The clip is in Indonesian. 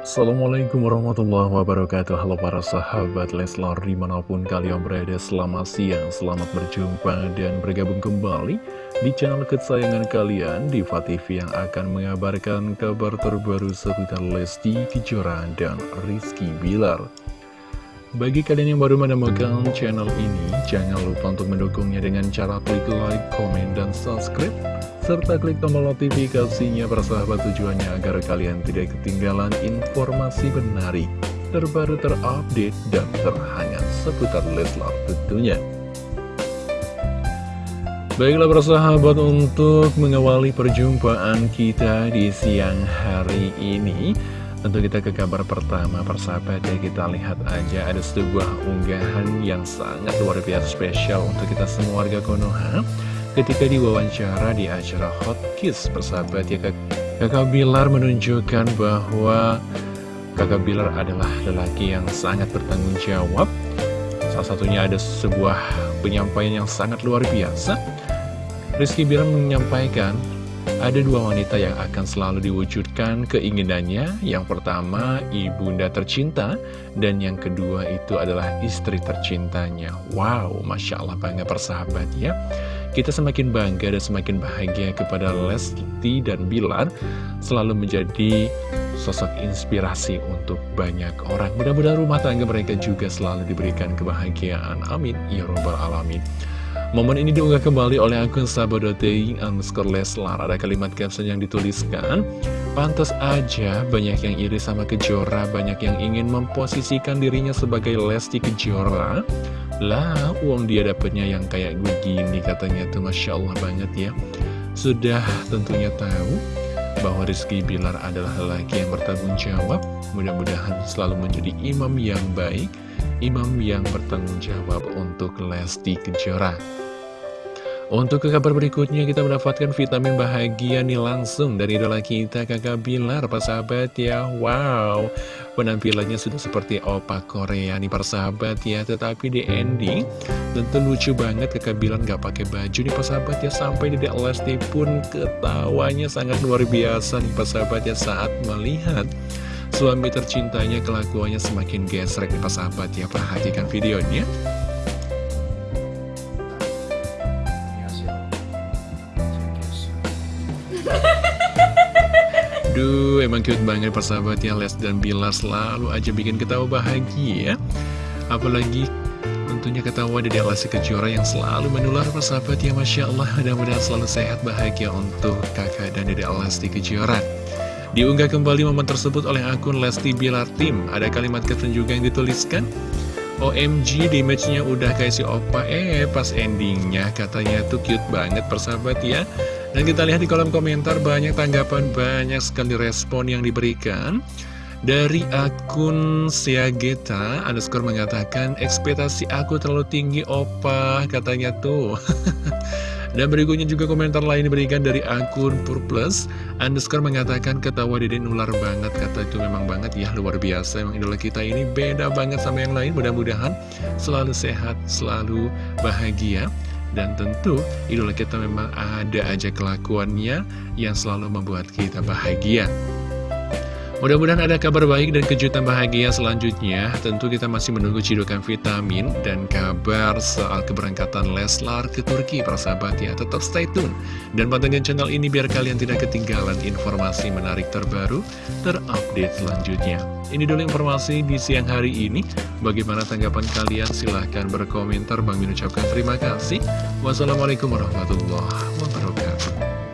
Assalamualaikum warahmatullahi wabarakatuh. Halo para sahabat Leslar di mana pun kalian berada Selamat siang, selamat berjumpa dan bergabung kembali Di channel kesayangan kalian Diva TV yang akan mengabarkan kabar terbaru seputar Lesti Kejora dan Rizky Bilar bagi kalian yang baru menemukan channel ini, jangan lupa untuk mendukungnya dengan cara klik like, komen, dan subscribe serta klik tombol notifikasinya persahabat tujuannya agar kalian tidak ketinggalan informasi menarik, terbaru terupdate, dan terhangat seputar Leslar tentunya. Baiklah persahabat untuk mengawali perjumpaan kita di siang hari ini Tentu kita ke kabar pertama persahabat ya kita lihat aja ada sebuah unggahan yang sangat luar biasa spesial untuk kita semua warga Konoha ketika diwawancara di acara Hot Kiss persahabat ya kak kakak Bilar menunjukkan bahwa kakak Bilar adalah lelaki yang sangat bertanggung jawab. Salah satunya ada sebuah penyampaian yang sangat luar biasa. Rizky Bilar menyampaikan ada dua wanita yang akan selalu diwujudkan keinginannya Yang pertama, ibunda tercinta Dan yang kedua itu adalah istri tercintanya Wow, Masya Allah bangga persahabat ya kita semakin bangga dan semakin bahagia kepada Lesti dan Bilar selalu menjadi sosok inspirasi untuk banyak orang. Mudah-mudahan rumah tangga mereka juga selalu diberikan kebahagiaan. Amin. Ya Robbal Alamin. Momen ini diunggah kembali oleh akun sabodotei underscore leslar. Ada kalimat caption yang dituliskan, Pantas aja banyak yang iri sama Kejora, banyak yang ingin memposisikan dirinya sebagai Lesti Kejora. Lah, uang dia dapatnya yang kayak begini katanya tuh Masya Allah banget ya Sudah tentunya tahu bahwa Rizky Bilar adalah lelaki yang bertanggung jawab Mudah-mudahan selalu menjadi imam yang baik Imam yang bertanggung jawab untuk Lesti Kejora. Untuk ke kabar berikutnya kita mendapatkan vitamin bahagia nih langsung dari idola kita kakak Bilar sahabat ya. Wow penampilannya sudah seperti opa Korea nih sahabat ya. Tetapi di ending tentu lucu banget kakak Bilar gak pakai baju nih sahabat ya. Sampai di Lesti pun ketawanya sangat luar biasa nih sahabat ya saat melihat Suami tercintanya kelakuannya semakin gesrek nih sahabat ya Perhatikan videonya. Duh, emang cute banget persahabat ya. Les dan Bilar selalu aja bikin ketawa bahagia. Apalagi tentunya ketawa dari Lesti Kejora yang selalu menular persahabat ya. Masya Allah Mudah-mudahan selalu sehat bahagia untuk kakak dan dede Lesti Kejora Diunggah kembali momen tersebut oleh akun Lesti Bilar Tim Ada kalimat caption juga yang dituliskan OMG di matchnya udah kayak si opa Eh pas endingnya. Katanya tuh cute banget persahabat ya. Dan kita lihat di kolom komentar banyak tanggapan, banyak sekali respon yang diberikan. Dari akun Siageta underscore mengatakan ekspektasi aku terlalu tinggi opa. Katanya tuh Dan berikutnya juga komentar lain diberikan dari akun Purplus. Underscore mengatakan ketawa dede nular banget. Kata itu memang banget ya luar biasa. Emang idola kita ini beda banget sama yang lain. Mudah-mudahan selalu sehat selalu bahagia. Dan tentu idola kita memang ada aja kelakuannya yang selalu membuat kita bahagia Mudah-mudahan ada kabar baik dan kejutan bahagia selanjutnya. Tentu kita masih menunggu cidukan vitamin dan kabar soal keberangkatan Leslar ke Turki, persahabat ya. Tetap stay tune. Dan pantengin channel ini biar kalian tidak ketinggalan informasi menarik terbaru, terupdate selanjutnya. Ini dulu informasi di siang hari ini. Bagaimana tanggapan kalian? Silahkan berkomentar. Bang Min ucapkan terima kasih. Wassalamualaikum warahmatullahi wabarakatuh.